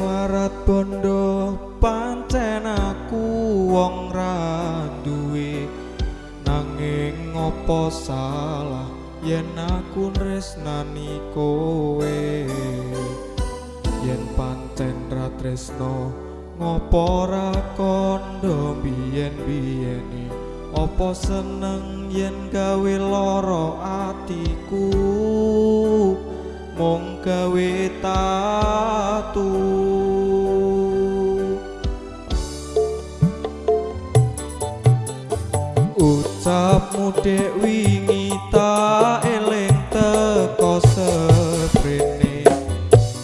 marat bondo pancen aku wong ra duwe. Nanging ngopo salah? Yen aku tresnani kowe yen pancen ra tresno ngopo ra kondo biyen-biyene? Opo seneng yen gawe loro atiku? Mung gawe tatu dek wingi tak eling teko seprene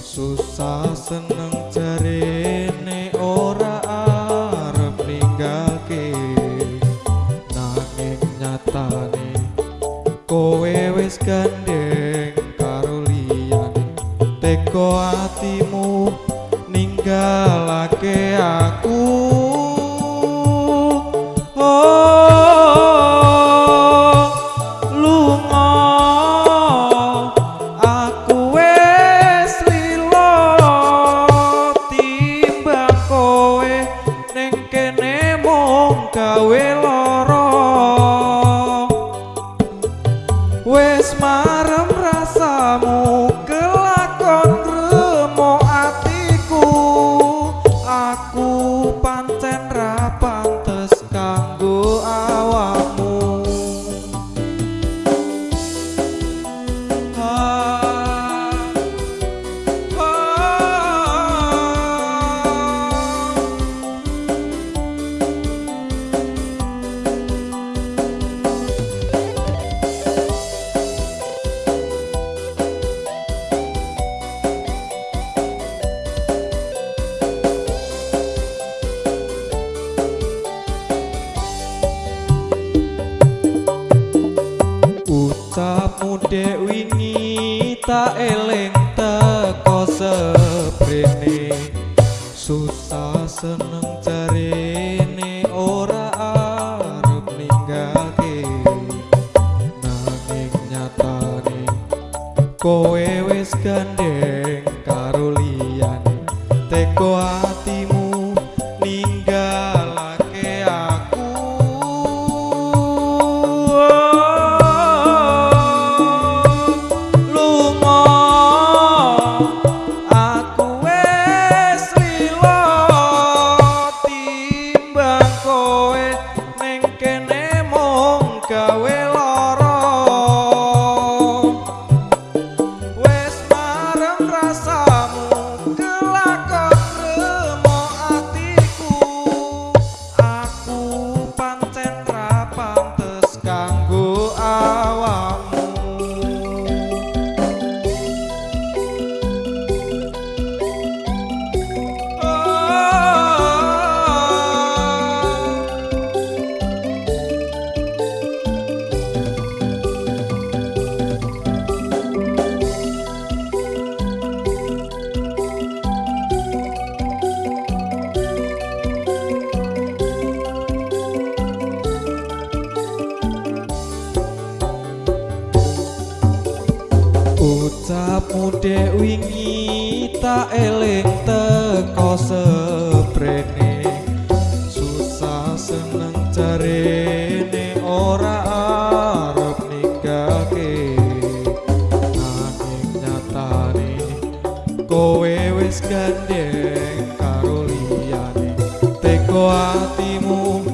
susah seneng jarene ora arep ninggalke. Nanging nyatane kowe wis gandeng karo liyane. Teko atimu ninggalake aku kowe wis gandeng karo liyane teko dek wingi tak eling teko seprene. Susah seneng jarene ora arep ninggalke nanging nyatane kowe wis gandeng karo liyane. Teko atimu